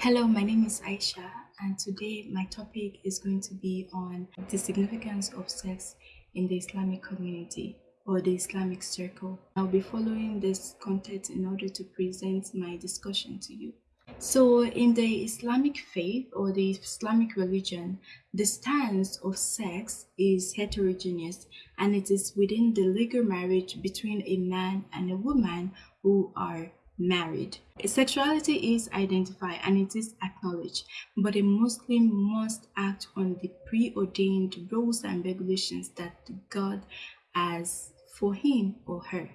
Hello, my name is Aisha, and today my topic is going to be on the significance of sex in the Islamic community or the Islamic circle. I'll be following this content in order to present my discussion to you. So, in the Islamic faith or the Islamic religion, the stance of sex is heterogeneous and it is within the legal marriage between a man and a woman who are married. Sexuality is identified and it is acknowledged, but a Muslim must act on the preordained rules and regulations that God has for him or her.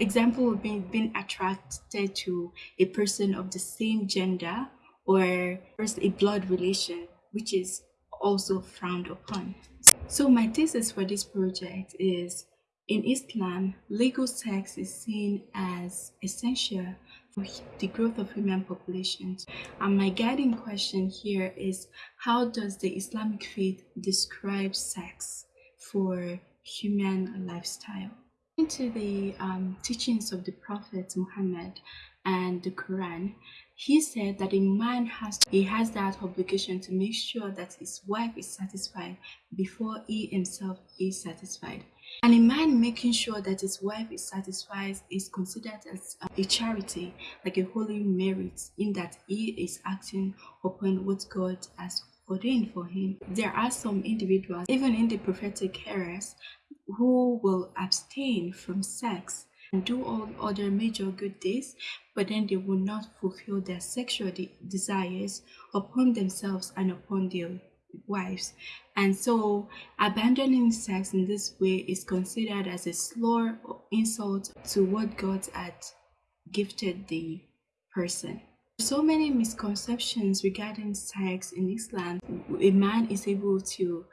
Example would be being attracted to a person of the same gender or first a blood relation, which is also frowned upon. So my thesis for this project is in Islam, legal sex is seen as essential for the growth of human populations. And my guiding question here is how does the Islamic faith describe sex for human lifestyle? Into the um, teachings of the Prophet Muhammad and the Quran, he said that a man has he has that obligation to make sure that his wife is satisfied before he himself is satisfied. And a man making sure that his wife is satisfied is considered as uh, a charity, like a holy merit, in that he is acting upon what God has ordained for him. There are some individuals, even in the prophetic eras, who will abstain from sex and do all other major good deeds, but then they will not fulfill their sexual de desires upon themselves and upon their wives. And so abandoning sex in this way is considered as a slur or insult to what God had gifted the person. So many misconceptions regarding sex in Islam. A man is able to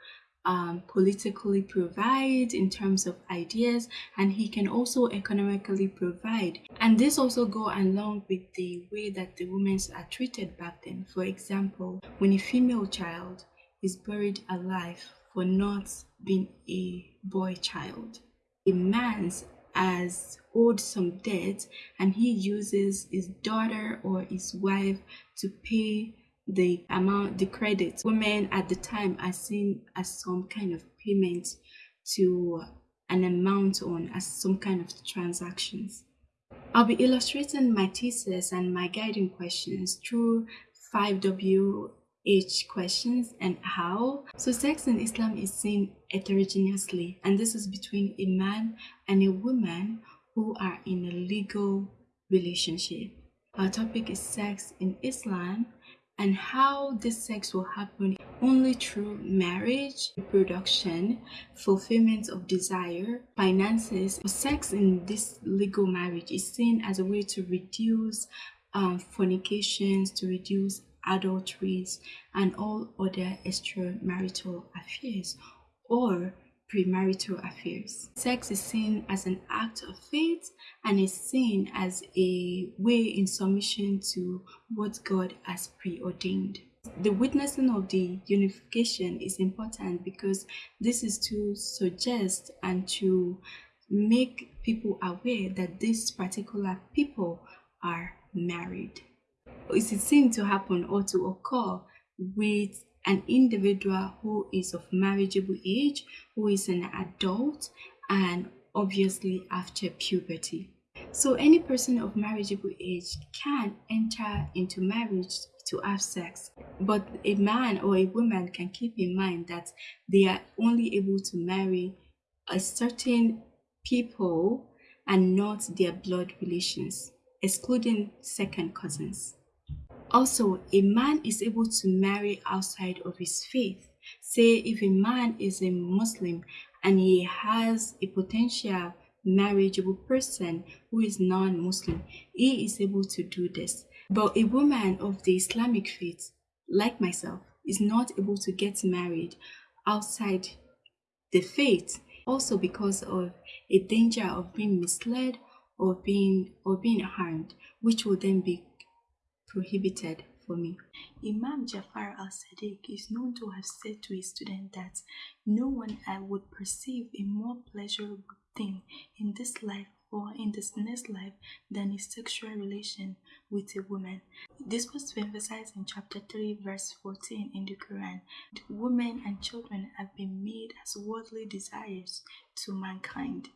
um, politically provide in terms of ideas and he can also economically provide and this also go along with the way that the women are treated back then for example when a female child is buried alive for not being a boy child. A man's has owed some debt and he uses his daughter or his wife to pay the amount, the credit. Women at the time are seen as some kind of payment to an amount on as some kind of transactions. I'll be illustrating my thesis and my guiding questions through 5W age questions and how. So sex in Islam is seen heterogeneously and this is between a man and a woman who are in a legal relationship. Our topic is sex in Islam and how this sex will happen only through marriage, reproduction, fulfillment of desire, finances. Sex in this legal marriage is seen as a way to reduce um, fornications, to reduce adulteries, and all other extramarital affairs or premarital affairs. Sex is seen as an act of faith and is seen as a way in submission to what God has preordained. The witnessing of the unification is important because this is to suggest and to make people aware that these particular people are married is it seen to happen or to occur with an individual who is of marriageable age, who is an adult, and obviously after puberty. So any person of marriageable age can enter into marriage to have sex, but a man or a woman can keep in mind that they are only able to marry a certain people and not their blood relations, excluding second cousins. Also, a man is able to marry outside of his faith. Say if a man is a Muslim and he has a potential marriageable person who is non-Muslim, he is able to do this. But a woman of the Islamic faith, like myself, is not able to get married outside the faith also because of a danger of being misled or being or being harmed which will then be prohibited for me. Imam Jafar al-Sadiq is known to have said to his student that no one I would perceive a more pleasurable thing in this life or in this next life than a sexual relation with a woman. This was emphasized in chapter 3, verse 14 in the Quran. Women and children have been made as worldly desires to mankind,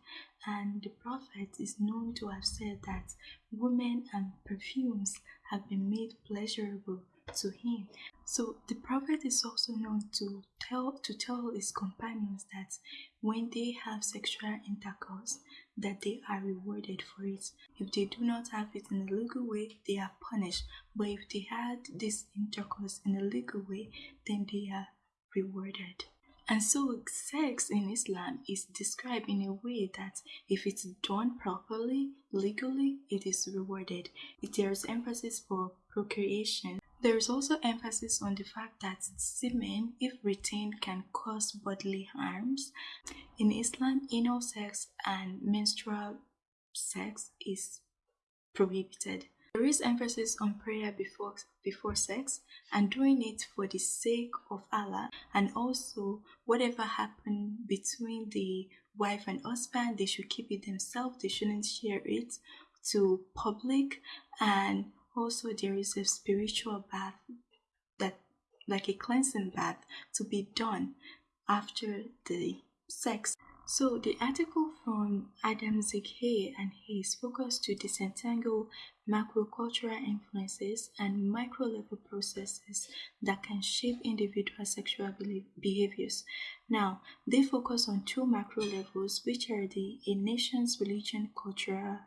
and the Prophet is known to have said that women and perfumes have been made pleasurable to him. So the prophet is also known to tell to tell his companions that when they have sexual intercourse that they are rewarded for it. If they do not have it in a legal way, they are punished. But if they had this intercourse in a legal way, then they are rewarded. And so, sex in Islam is described in a way that if it's done properly, legally, it is rewarded. There is emphasis for procreation there is also emphasis on the fact that semen, if retained, can cause bodily harms. In Islam, anal sex and menstrual sex is prohibited. There is emphasis on prayer before before sex and doing it for the sake of Allah and also whatever happened between the wife and husband they should keep it themselves. They shouldn't share it to public. And also there is a spiritual bath that like a cleansing bath to be done after the sex so the article from Adamczyk and Hayes focused to disentangle macrocultural influences and micro-level processes that can shape individual sexual behaviors. Now, they focus on two macro levels, which are the a nation's religion, cultural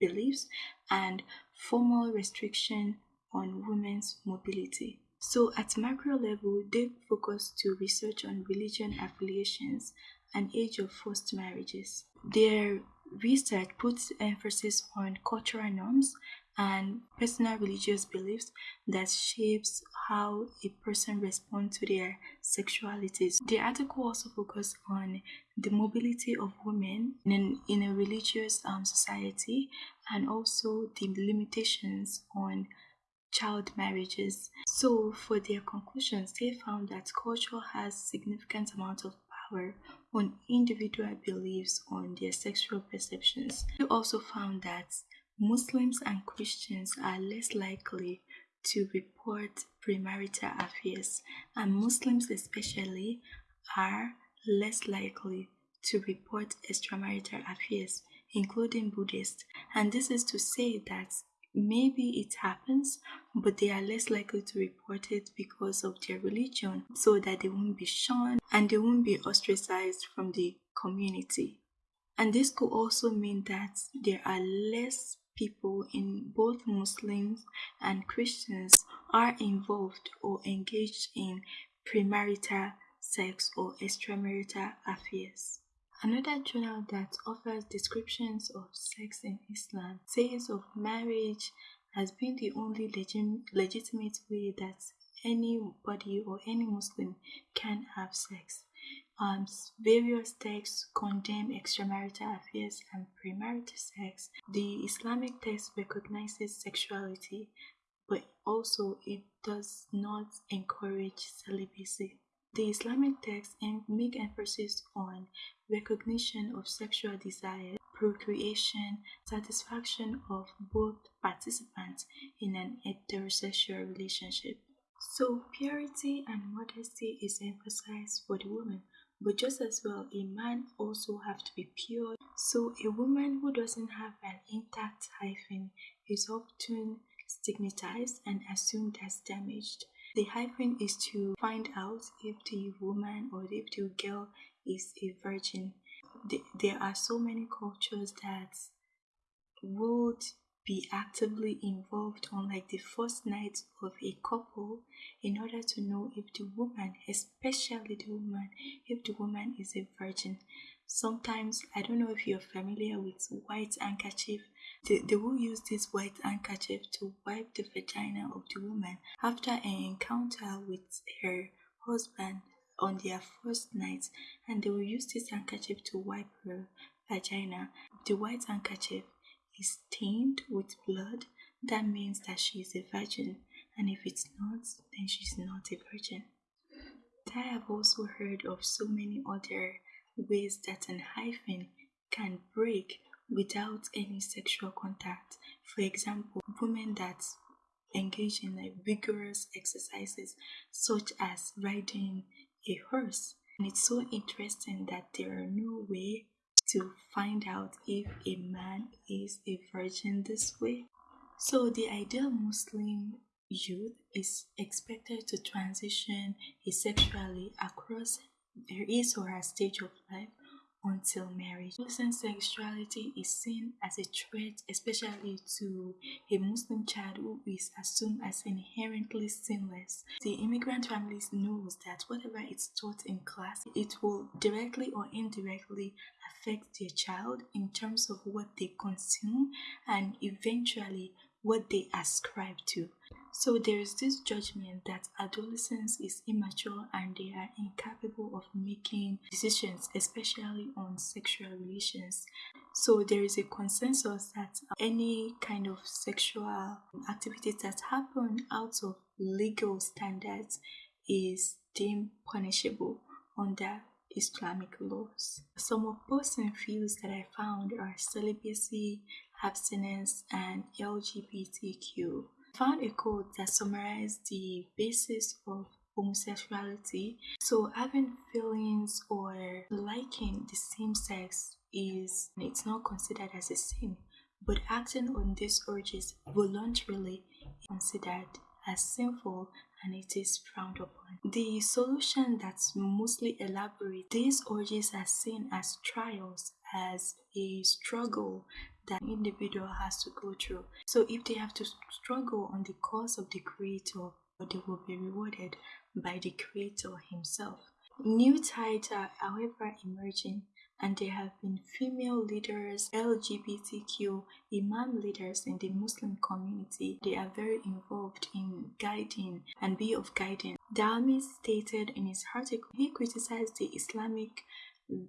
beliefs, and formal restriction on women's mobility. So at macro level, they focus to research on religion affiliations and age of forced marriages. Their research puts emphasis on cultural norms and personal religious beliefs that shapes how a person responds to their sexualities. The article also focuses on the mobility of women in, in a religious um, society and also the limitations on child marriages. So for their conclusions, they found that culture has significant amount of power on individual beliefs on their sexual perceptions. They also found that Muslims and Christians are less likely to report premarital affairs, and Muslims especially are less likely to report extramarital affairs, including Buddhists. And this is to say that maybe it happens, but they are less likely to report it because of their religion, so that they won't be shunned and they won't be ostracized from the community. And this could also mean that there are less people in both Muslims and Christians are involved or engaged in premarital sex or extramarital affairs. Another journal that offers descriptions of sex in Islam says of marriage has been the only legit legitimate way that anybody or any Muslim can have sex. Um, various texts condemn extramarital affairs and premarital sex. The Islamic text recognizes sexuality, but also it does not encourage celibacy. The Islamic texts make emphasis on recognition of sexual desire, procreation, satisfaction of both participants in an heterosexual relationship. So, purity and modesty is emphasized for the woman, but just as well, a man also have to be pure. So a woman who doesn't have an intact hymen is often stigmatized and assumed as damaged. The hymen is to find out if the woman or if the girl is a virgin. There are so many cultures that would be actively involved on like the first night of a couple in order to know if the woman, especially the woman, if the woman is a virgin. Sometimes, I don't know if you're familiar with white handkerchief. They, they will use this white handkerchief to wipe the vagina of the woman after an encounter with her husband on their first night and they will use this handkerchief to wipe her vagina. If the white handkerchief is stained with blood, that means that she is a virgin, and if it's not, then she's not a virgin. I have also heard of so many other ways that an hymen can break without any sexual contact. For example, women that engage in like vigorous exercises such as riding a horse. And it's so interesting that there are no way to find out if a man is a virgin this way. So the ideal Muslim youth is expected to transition asexually across his or her stage of life until marriage. Muslim sexuality is seen as a threat, especially to a Muslim child who is assumed as inherently sinless. The immigrant families knows that whatever is taught in class, it will directly or indirectly affect their child in terms of what they consume and eventually what they ascribe to. So there is this judgment that adolescence is immature and they are incapable of making decisions, especially on sexual relations. So there is a consensus that any kind of sexual activities that happen out of legal standards is deemed punishable under Islamic laws. Some opposing views that I found are celibacy, abstinence, and LGBTQ found a quote that summarized the basis of homosexuality. So having feelings or liking the same sex is it's not considered as a sin, but acting on these urges voluntarily is considered as sinful and it is frowned upon. The solution that's mostly elaborate, these urges are seen as trials, as a struggle that individual has to go through. So if they have to struggle on the cause of the creator, they will be rewarded by the creator himself. New tides are however emerging and there have been female leaders, LGBTQ, Imam leaders in the Muslim community. They are very involved in guiding and be of guidance. Dialmy stated in his article, he criticized the Islamic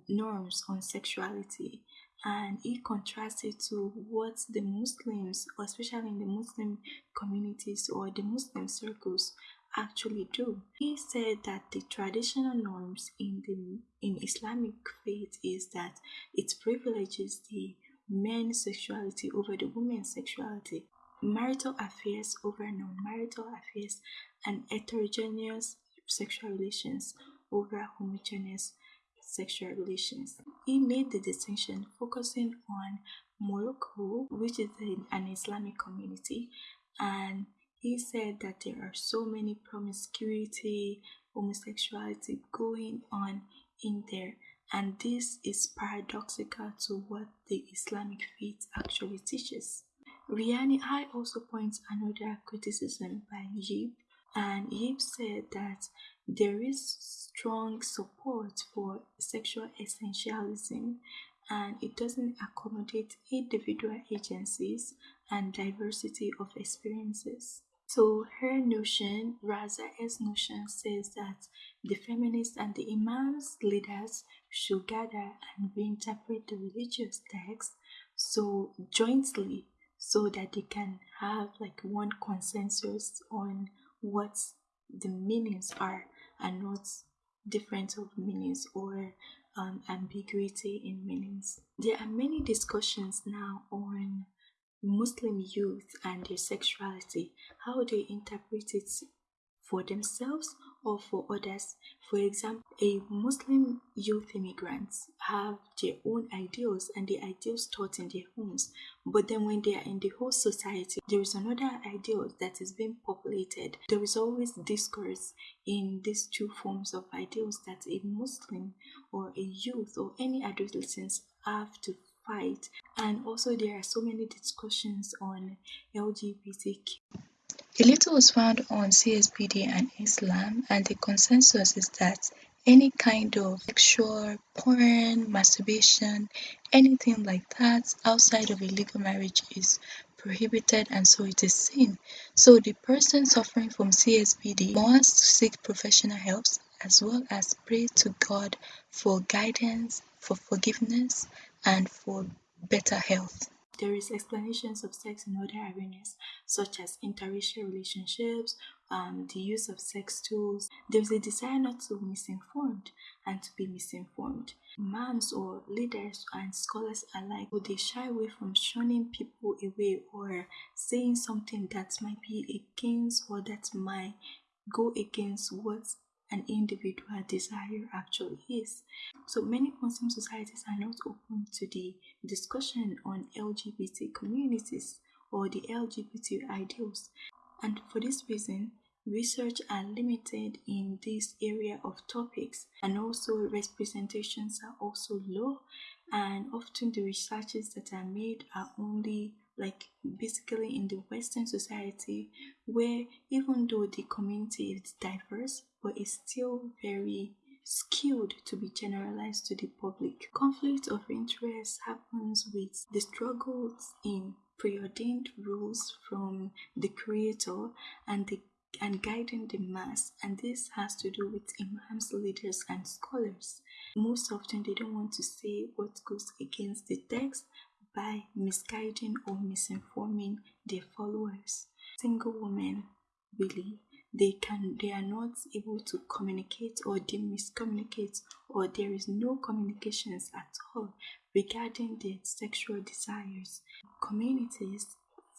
norms on sexuality and he contrasted to what the Muslims, or especially in the Muslim communities or the Muslim circles, actually do. He said that the traditional norms in the in Islamic faith is that it privileges the men's sexuality over the women's sexuality, marital affairs over non-marital affairs, and heterogeneous sexual relations over homogeneous sexual relations. He made the distinction focusing on Morocco, which is an Islamic community, and he said that there are so many promiscuity, homosexuality going on in there, and this is paradoxical to what the Islamic faith actually teaches. Riani I also points another criticism by Yip, and Yip said that there is strong support for sexual essentialism and it doesn't accommodate individual agencies and diversity of experiences. So her notion, Raza's notion, says that the feminists and the imams leaders should gather and reinterpret the religious text so jointly so that they can have like one consensus on what the meanings are and not difference of meanings or um, ambiguity in meanings. There are many discussions now on Muslim youth and their sexuality, how they interpret it for themselves or for others. For example, a Muslim youth immigrants have their own ideals and the ideals taught in their homes. But then when they are in the whole society, there is another ideal that is being populated. There is always discourse in these two forms of ideals that a Muslim or a youth or any adolescents have to fight and also there are so many discussions on lgbtq a little was found on CSBD and Islam, and the consensus is that any kind of sexual porn, masturbation, anything like that outside of a legal marriage is prohibited and so it is sin. So the person suffering from CSBD must seek professional help as well as pray to God for guidance, for forgiveness, and for better health. There is explanations of sex in other arenas, such as interracial relationships, um, the use of sex tools. There's a desire not to be misinformed and to be misinformed. Moms or leaders and scholars alike, would they shy away from shunning people away or saying something that might be against or that might go against what an individual desire actually is. So many Muslim societies are not open to the discussion on LGBT communities or the LGBT ideals. And for this reason, research are limited in this area of topics and also representations are also low and often the researches that are made are only like basically in the western society where even though the community is diverse but is still very skewed to be generalized to the public conflict of interest happens with the struggles in preordained rules from the creator and the and guiding the mass and this has to do with imams leaders and scholars most often they don't want to say what goes against the text by misguiding or misinforming their followers. Single women, really, they can they are not able to communicate or they miscommunicate or there is no communications at all regarding their sexual desires. Communities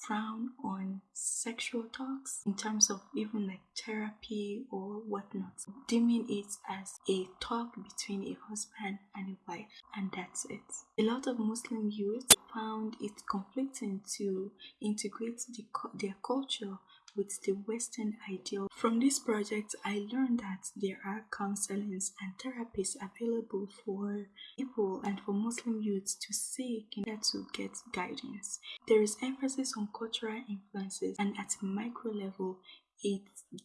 frown on sexual talks in terms of even like therapy or whatnot, deeming it as a talk between a husband and a wife, and that's it. A lot of Muslim youth found it conflicting to integrate the, their culture with the Western ideal. From this project, I learned that there are counselings and therapies available for people and for Muslim youths to seek in order to get guidance. There is emphasis on cultural influences and at a micro level, it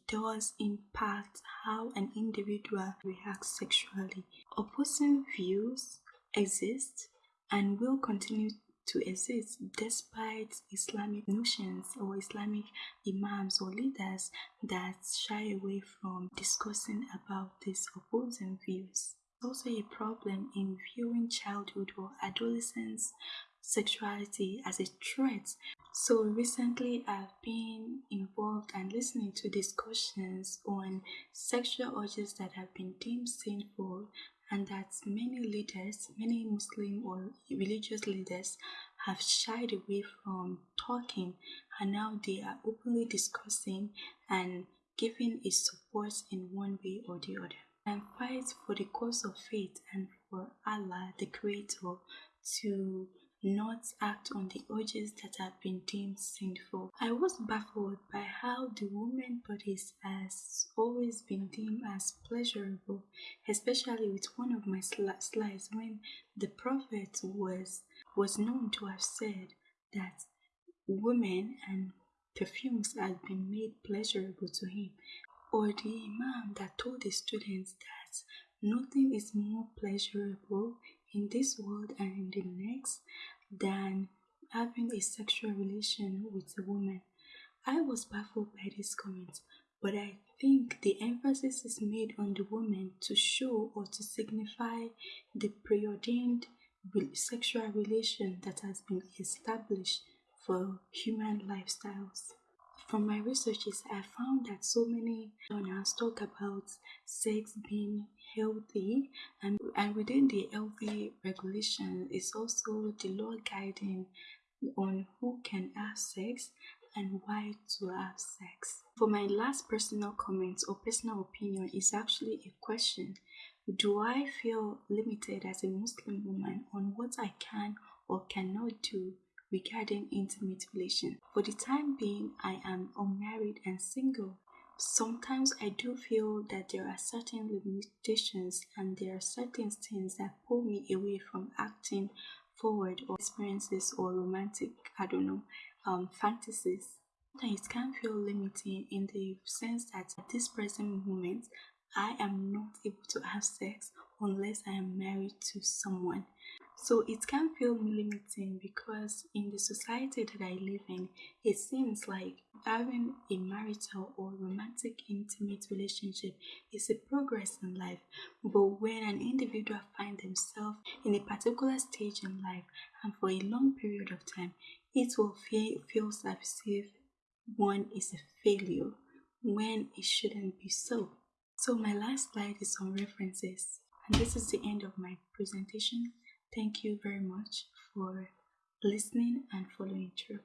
does impact how an individual reacts sexually. Opposing views exist and will continue to exist despite Islamic notions or Islamic imams or leaders that shy away from discussing about these opposing views. Also, a problem in viewing childhood or adolescence sexuality as a threat. So, recently I've been involved and listening to discussions on sexual urges that have been deemed sinful and that many leaders, many Muslim or religious leaders, have shied away from talking and now they are openly discussing and giving a support in one way or the other. And fight for the cause of faith and for Allah, the Creator, to not act on the urges that have been deemed sinful. I was baffled by how the woman bodies has always been deemed as pleasurable, especially with one of my slides when the Prophet was was known to have said that women and perfumes had been made pleasurable to him, or the Imam that told the students that nothing is more pleasurable in this world and in the next than having a sexual relation with a woman. I was baffled by this comment, but I think the emphasis is made on the woman to show or to signify the preordained sexual relation that has been established for human lifestyles. From my researches, I found that so many journals talk about sex being healthy, and, and within the healthy regulation is also the law guiding on who can have sex and why to have sex. For my last personal comment or personal opinion is actually a question. Do I feel limited as a Muslim woman on what I can or cannot do regarding intimate relation. For the time being, I am unmarried and single. Sometimes I do feel that there are certain limitations and there are certain things that pull me away from acting forward or experiences or romantic, I don't know, um, fantasies. Sometimes it can feel limiting in the sense that at this present moment, I am not able to have sex unless I am married to someone. So it can feel limiting because in the society that I live in, it seems like having a marital or romantic intimate relationship is a progress in life. But when an individual finds themselves in a particular stage in life and for a long period of time, it will feel, feel as if one is a failure when it shouldn't be so. So my last slide is on references. And this is the end of my presentation. Thank you very much for listening and following through.